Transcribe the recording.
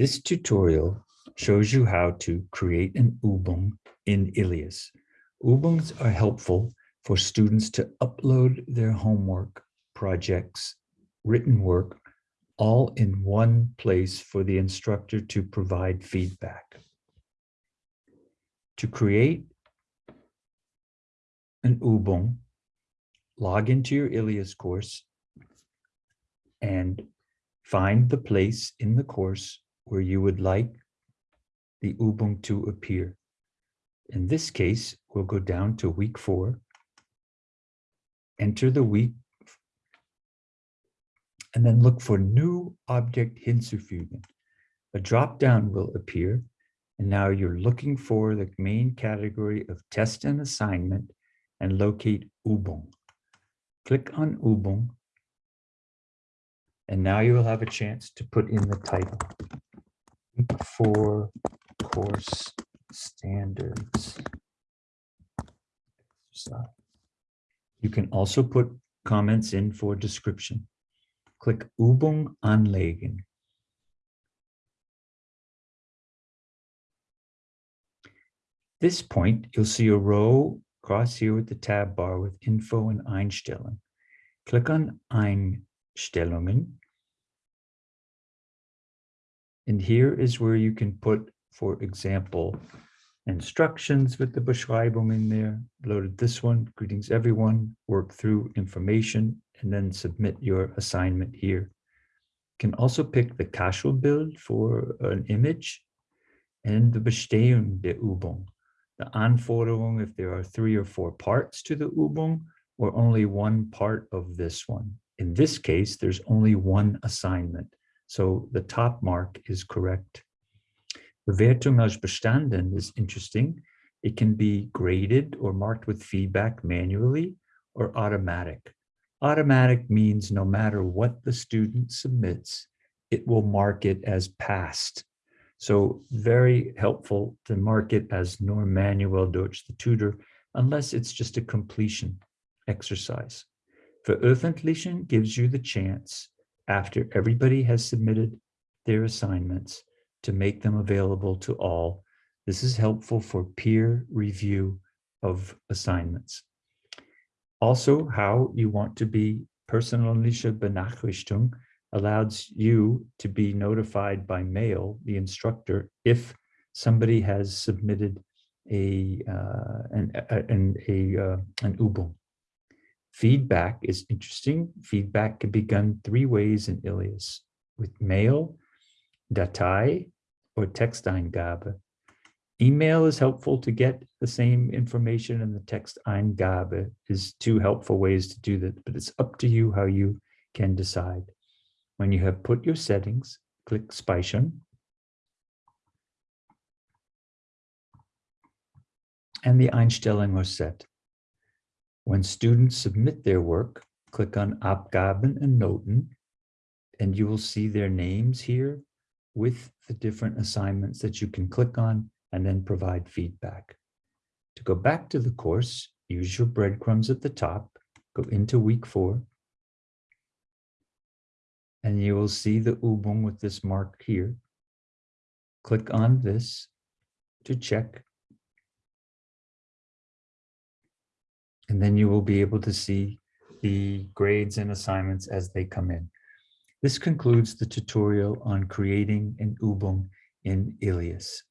This tutorial shows you how to create an Übung in Ilias. Übungs are helpful for students to upload their homework, projects, written work, all in one place for the instructor to provide feedback. To create an Übung, log into your Ilias course and find the place in the course where you would like the Übung to appear. In this case, we'll go down to week four, enter the week, and then look for new object hinzufügen. A drop-down will appear, and now you're looking for the main category of test and assignment and locate Übung. Click on Übung, and now you will have a chance to put in the title. Four course standards. You can also put comments in for description. Click Übung anlegen. This point, you'll see a row across here with the tab bar with info and Einstellung. Click on Einstellungen. And here is where you can put, for example, instructions with the Beschreibung in there. Loaded this one, greetings everyone, work through information, and then submit your assignment here. You can also pick the Kachelbild for an image and the Bestehung der Übung the Anforderung if there are three or four parts to the Übung or only one part of this one. In this case, there's only one assignment. So the top mark is correct. Bewertung als bestanden is interesting. It can be graded or marked with feedback manually or automatic. Automatic means no matter what the student submits, it will mark it as passed so very helpful to mark it as nur manuell durch the tutor, unless it's just a completion exercise. Veröffentlichen gives you the chance after everybody has submitted their assignments to make them available to all. This is helpful for peer review of assignments. Also, how you want to be personalische Benachrichtigung allows you to be notified by mail, the instructor, if somebody has submitted a uh, an, a, an, a, uh, an Übung. Feedback is interesting. Feedback can be done three ways in Ilias, with mail, Datei, or Texteingabe. Email is helpful to get the same information and the Texteingabe is two helpful ways to do that, but it's up to you how you can decide. When you have put your settings, click Speichern. And the Einstellungen are set. When students submit their work, click on Abgaben and Noten, and you will see their names here with the different assignments that you can click on and then provide feedback. To go back to the course, use your breadcrumbs at the top, go into week four, and you will see the Übung with this mark here. Click on this to check. And then you will be able to see the grades and assignments as they come in. This concludes the tutorial on creating an Übung in Ilias.